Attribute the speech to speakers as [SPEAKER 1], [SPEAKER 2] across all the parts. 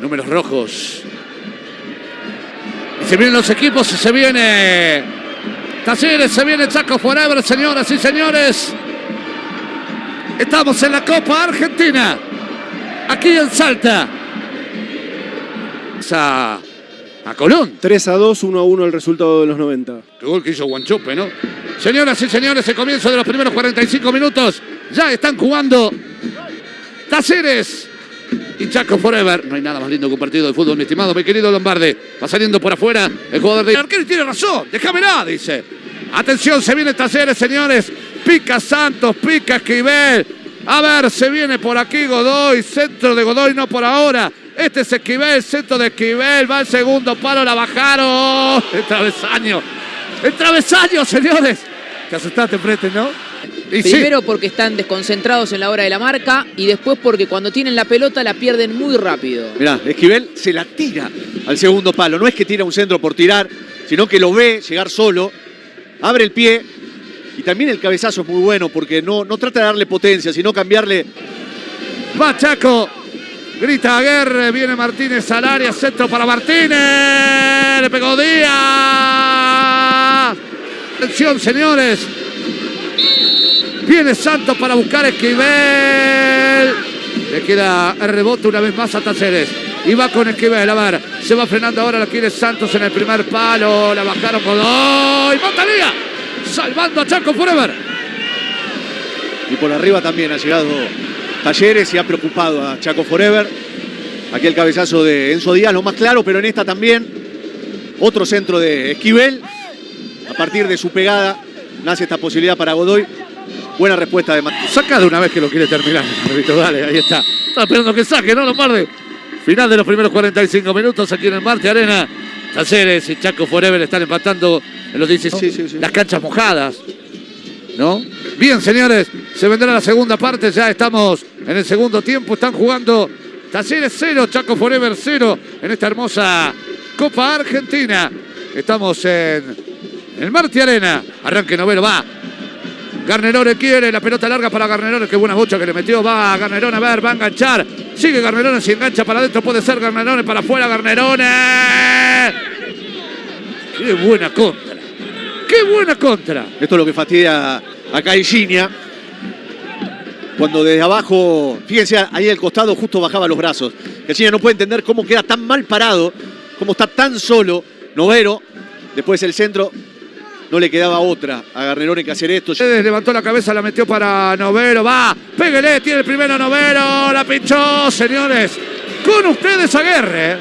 [SPEAKER 1] números rojos. Y se vienen los equipos y se viene Talleres, se viene Chaco Forever, señoras y señores. Estamos en la Copa Argentina, aquí en Salta. A, a Colón.
[SPEAKER 2] 3 a 2, 1 a 1 el resultado de los 90.
[SPEAKER 1] Qué gol que hizo Guanchope, ¿no? Señoras y señores, el comienzo de los primeros 45 minutos. Ya están jugando Talleres y Chaco Forever. No hay nada más lindo que un partido de fútbol, mi estimado, mi querido Lombardi. Va saliendo por afuera el jugador de... El arquero tiene razón, déjamela, dice. Atención, se viene Talleres, señores. Pica Santos, pica Esquivel. A ver, se viene por aquí Godoy, centro de Godoy, no por ahora. Este es Esquivel, centro de Esquivel, va el segundo palo, la bajaron. El travesaño, el travesaño, señores. Te asustaste, Prete, ¿no? Y sí.
[SPEAKER 3] Primero porque están desconcentrados en la hora de la marca y después porque cuando tienen la pelota la pierden muy rápido.
[SPEAKER 4] Mirá, Esquivel se la tira al segundo palo. No es que tira un centro por tirar, sino que lo ve llegar solo, abre el pie y también el cabezazo es muy bueno porque no, no trata de darle potencia, sino cambiarle.
[SPEAKER 1] Va Chaco. Grita Aguerre, viene Martínez al área, centro para Martínez. Le pegó Díaz. Atención, señores. Viene Santos para buscar Esquivel. Le queda el rebote una vez más a Talleres. Y va con Esquivel, a ver. Se va frenando ahora, la quiere Santos en el primer palo. La bajaron Godoy. ¡Montalía! Salvando a Chaco Forever.
[SPEAKER 4] Y por arriba también ha llegado Talleres y ha preocupado a Chaco Forever. Aquí el cabezazo de Enzo Díaz, lo más claro, pero en esta también. Otro centro de Esquivel. A partir de su pegada nace esta posibilidad para Godoy. Buena respuesta de Martínez.
[SPEAKER 1] Saca de una vez que lo quiere terminar. Dale, ahí está. Está esperando que saque, ¿no, Lombardi? Final de los primeros 45 minutos aquí en el Marte Arena. Talleres y Chaco Forever están empatando en los 16.
[SPEAKER 4] Sí, sí, sí.
[SPEAKER 1] Las canchas mojadas. ¿No? Bien, señores, se vendrá la segunda parte. Ya estamos en el segundo tiempo. Están jugando Talleres 0, Chaco Forever 0 en esta hermosa Copa Argentina. Estamos en el Marte Arena. Arranque noveno, va. Garnerone quiere, la pelota larga para Garnerone, qué buena bocha que le metió, va Garnerone, a ver, va a enganchar, sigue Garnerone, si engancha para adentro puede ser Garnerone, para afuera Garnerone. Qué buena contra, qué buena contra.
[SPEAKER 4] Esto es lo que fastidia a Caixinha. Cuando desde abajo, fíjense, ahí al costado justo bajaba los brazos. Caixinha no puede entender cómo queda tan mal parado, cómo está tan solo Novero. Después el centro, no le quedaba otra a Garnerone que hacer esto.
[SPEAKER 1] Ustedes levantó la cabeza, la metió para Novero, va, péguele, tiene el primero Novero, la pinchó, señores. Con ustedes Aguerre,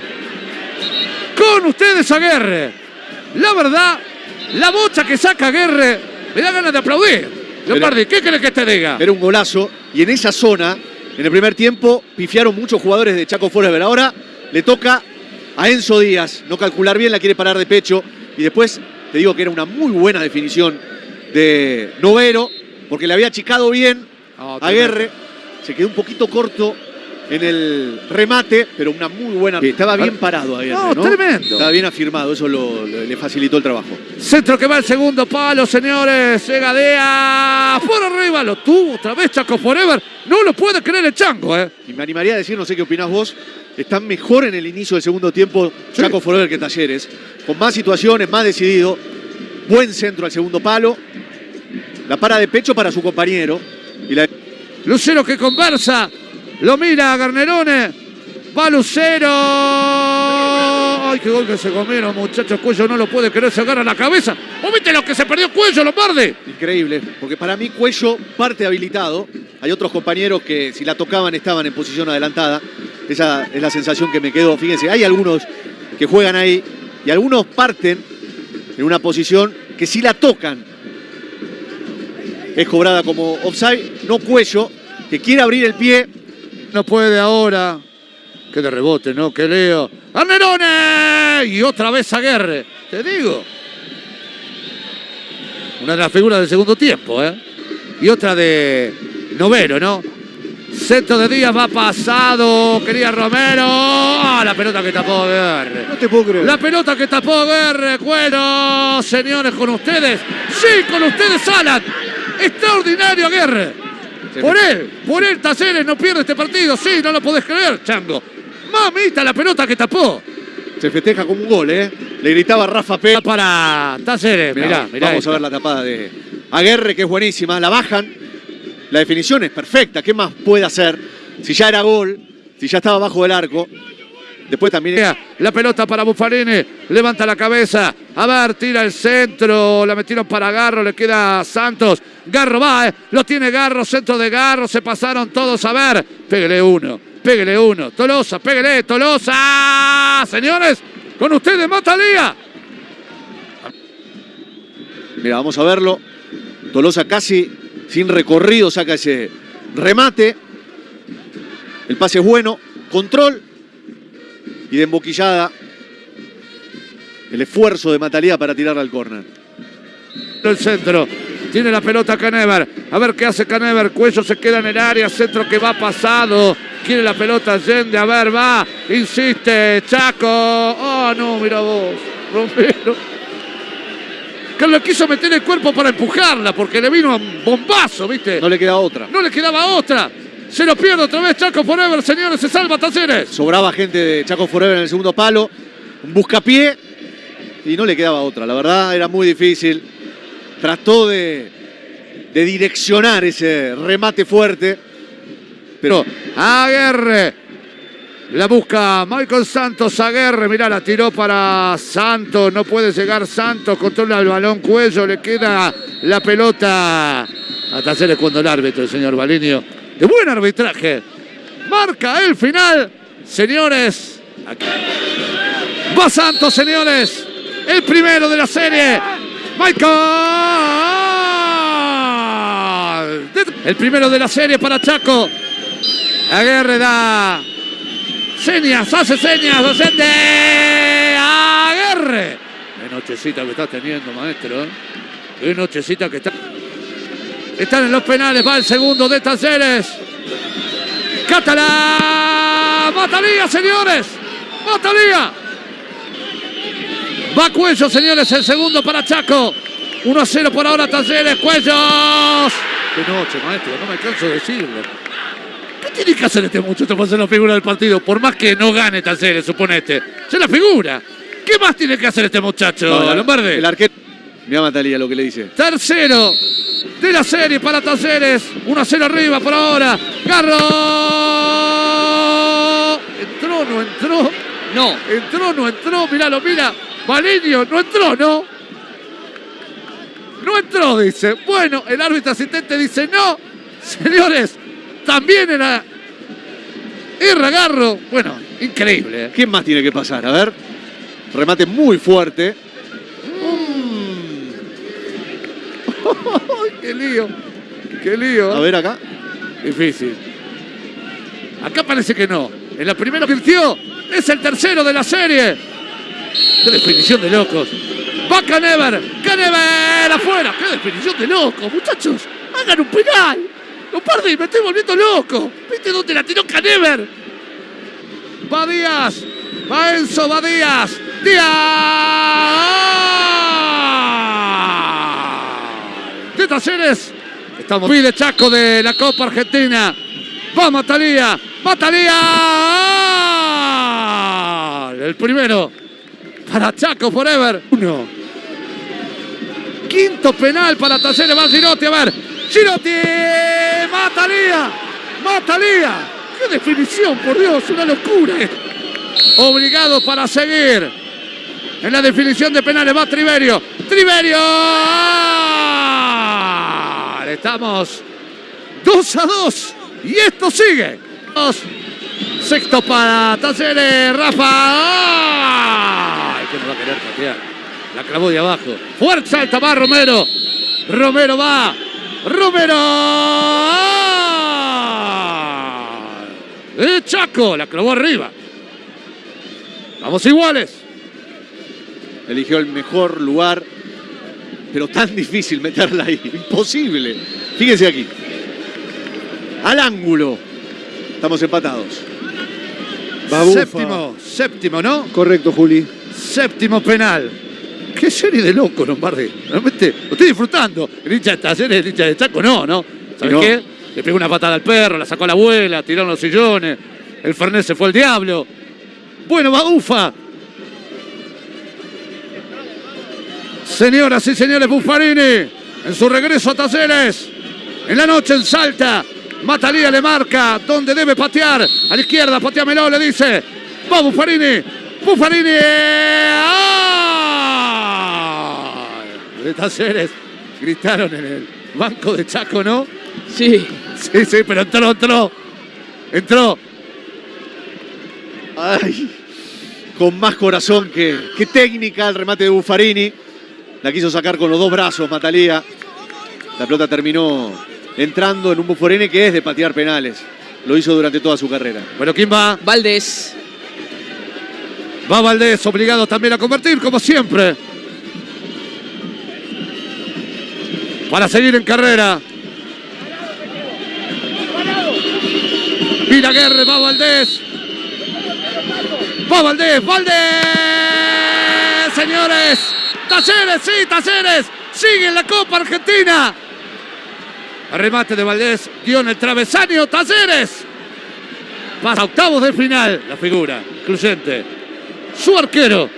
[SPEAKER 1] con ustedes Aguerre. La verdad, la bocha que saca Aguerre, me da ganas de aplaudir. Lombardi, ¿qué crees que te diga?
[SPEAKER 4] Era un golazo y en esa zona, en el primer tiempo, pifiaron muchos jugadores de Chaco Forever. Ahora le toca a Enzo Díaz no calcular bien, la quiere parar de pecho y después te digo que era una muy buena definición de Novero, porque le había achicado bien
[SPEAKER 1] Oh,
[SPEAKER 4] a Guerre. Se quedó un poquito corto en el remate, pero una muy buena. Estaba bien parado a Guerre,
[SPEAKER 1] No,
[SPEAKER 4] ¿no?
[SPEAKER 1] tremendo.
[SPEAKER 4] Estaba bien afirmado, eso lo- lo- le facilitó el trabajo.
[SPEAKER 1] Centro que va al segundo palo, señores. Llega Dea. Por arriba lo tuvo otra vez Chaco Forever. No lo puede creer el chango, ¿eh?
[SPEAKER 4] Y me animaría a decir, no sé qué opinás vos, están mejor en el inicio del segundo tiempo
[SPEAKER 1] Sí.
[SPEAKER 4] Chaco Forever que Talleres, con más situaciones, más decidido, buen centro al segundo palo, la para de pecho para su compañero y la
[SPEAKER 1] Lucero que conversa. Lo mira a Garnerone. Va Lucero. Ay, qué gol que se comieron, muchachos. Cuello no lo puede creer. Se agarra la cabeza. ¿Vos viste lo que se perdió Cuello, Lombardi?
[SPEAKER 4] increíble, porque para mí Cuello parte habilitado, hay otros compañeros que si la tocaban estaban en posición adelantada, esa es la sensación que me quedó, fíjense, hay algunos que juegan ahí y algunos parten en una posición que si la tocan es cobrada como offside, no Cuello, que quiere abrir el pie,
[SPEAKER 1] No puede ahora. Qué de rebote, ¿no? Que leo. ¡Garnerone! Y otra vez Aguerre. Te digo. Una de las figuras del segundo tiempo, ¿eh? Y otra de Novero, ¿no? Centro de Díaz va pasado. Quería Romero. ¡Ah, la pelota que tapó Aguerre!
[SPEAKER 2] No te puedo creer.
[SPEAKER 1] La pelota que tapó Aguerre. Bueno, señores, con ustedes. Sí, con ustedes, Alan. Extraordinario Aguerre. Por él, por él, Talleres no pierde este partido. Sí, no lo podés creer, Chango. Mamita, la pelota que tapó.
[SPEAKER 4] Se festeja como un gol, ¿eh? Le gritaba Rafa P.
[SPEAKER 1] Para Talleres. Mirá, mirá.
[SPEAKER 4] Vamos a ver la tapada de Aguerre, que es buenísima. La bajan. La definición es perfecta. ¿Qué más puede hacer? Si ya era gol, si ya estaba bajo del arco. Después también.
[SPEAKER 1] La pelota para Buffarini, levanta la cabeza, a ver, tira el centro, la metieron para Garro, le queda Santos, Garro va, eh, lo tiene Garro, centro de Garro, se pasaron todos, a ver, pégale uno, pégale uno, Tolosa, pégale, Tolosa, señores, con ustedes Matalía.
[SPEAKER 4] Mira, vamos a verlo. Tolosa casi sin recorrido saca ese remate. El pase es bueno. Control. Y de emboquillada. El esfuerzo de Matalía para tirarla al córner.
[SPEAKER 1] El centro, tiene la pelota Canever, a ver qué hace Canever, Cuello se queda en el área, centro que va pasado, quiere la pelota Allende, a ver, va, insiste, Chaco, oh no, mira vos, Romero. Que le quiso meter el cuerpo para empujarla, porque le vino un bombazo, ¿viste?
[SPEAKER 4] No le queda otra.
[SPEAKER 1] No le quedaba otra. Se lo pierde otra vez Chaco Forever, señores, se salva Talleres.
[SPEAKER 4] Sobraba gente de Chaco Forever en el segundo palo. Un buscapié. Y no le quedaba otra. La verdad era muy difícil. Trató de, de direccionar ese remate fuerte.
[SPEAKER 1] Pero Aguerre. La busca Michael Santos Aguerre. Mirá, la tiró para Santos. No puede llegar Santos. Controla el balón cuello. Le queda la pelota a Talleres cuando el árbitro, el señor Balinio. De buen arbitraje. Marca el final. Señores. Aquí. Va Santos, señores. El primero de la serie. Michael. El primero de la serie para Chaco. Aguerre da señas, hace señas, docente. Aguerre. Qué nochecita que está teniendo, maestro. Qué nochecita que está. Están en los penales, va el segundo de Talleres. Catalá. Matalía, señores. Matalía. Va Cuello, señores, el segundo para Chaco. 1 a 0 por ahora Talleres, Cuellos. Qué noche, maestro, no me canso de decirlo. ¿Qué tiene que hacer este muchacho para ser la figura del partido? Por más que no gane Talleres, suponete. Se la figura. ¿Qué más tiene que hacer este muchacho,
[SPEAKER 4] No,
[SPEAKER 1] Lombardi?
[SPEAKER 4] El arquero. Mira Matalía lo que le dice.
[SPEAKER 1] Tercero de la serie para Talleres. 1 a 0 arriba por ahora. Garro. Entró, no entró. No, entró, no entró. Míralo, mira. Valerio, no entró, ¿no? No entró, dice. Bueno, el árbitro asistente dice no. Señores, también era. Erra Garro. Bueno, increíble. ¿eh?
[SPEAKER 4] ¿Quién más tiene que pasar? A ver. Remate muy fuerte.
[SPEAKER 1] Qué lío. Qué lío.
[SPEAKER 4] A ver acá.
[SPEAKER 1] Difícil. Acá parece que no. En la primera virtió. Es el tercero de la serie. Qué definición de locos. Va Canever. Canever afuera. Qué definición de locos, muchachos. Hagan un penal. No perdí, me estoy volviendo loco. ¿Viste dónde la tiró Canever? Va Díaz. Va Enzo, va Díaz. Díaz. Talleres. Estamos. Pide Chaco de la Copa Argentina. Va Matalía. Matalía. El primero. Para Chaco Forever. Uno. Quinto penal para Talleres. Va Girotti. A ver. Girotti. Matalía. Matalía. Qué definición, por Dios. Una locura. Obligado para seguir. En la definición de penales va Triverio. Triverio. Estamos 2 a 2. Y esto sigue. Sexto para Talleres. Rafa. La clavó de abajo. Fuerza salta va Romero. Romero va. Romero. Eh, Chaco. La clavó arriba. Vamos iguales.
[SPEAKER 4] Eligió el mejor lugar. Pero tan difícil meterla ahí. Imposible. Fíjense aquí. Al ángulo. Estamos empatados.
[SPEAKER 2] Babufa.
[SPEAKER 1] Séptimo, séptimo, ¿no?
[SPEAKER 2] Correcto, Juli.
[SPEAKER 1] Séptimo penal. Qué serie de loco, Lombardi. Realmente lo estoy disfrutando. El hincha de Talleres, el hincha de Chaco, no, ¿no? ¿Sabes
[SPEAKER 4] No.
[SPEAKER 1] qué? Le pegó una patada al perro, la sacó a la abuela, tiraron los sillones. El Fernet se fue al diablo. Bueno, Baufa. Señoras y señores, Buffarini en su regreso a Talleres. En la noche en Salta. Matalía le marca donde debe patear. A la izquierda, pateamelo, le dice. Va Buffarini. Buffarini. ¡Ah! De Talleres. Gritaron en el banco de Chaco, ¿no?
[SPEAKER 3] Sí.
[SPEAKER 1] Sí, sí, pero entró, entró. Entró.
[SPEAKER 4] Ay, con más corazón que, que técnica el remate de Buffarini. La quiso sacar con los dos brazos Matalía. La pelota terminó entrando en un Buffarini que es de patear penales. Lo hizo durante toda su carrera.
[SPEAKER 1] Bueno, ¿quién va?
[SPEAKER 3] Valdés.
[SPEAKER 1] Va Valdés, obligado también a convertir, como siempre. Para seguir en carrera. Guerre, va Valdés. Va Valdés, Valdés. Señores. Talleres, sí, Talleres. Sigue en la Copa Argentina. Remate de Valdés, dio en el travesaño, Talleres. Pasa a octavos de final, la figura, incluyente. Su arquero,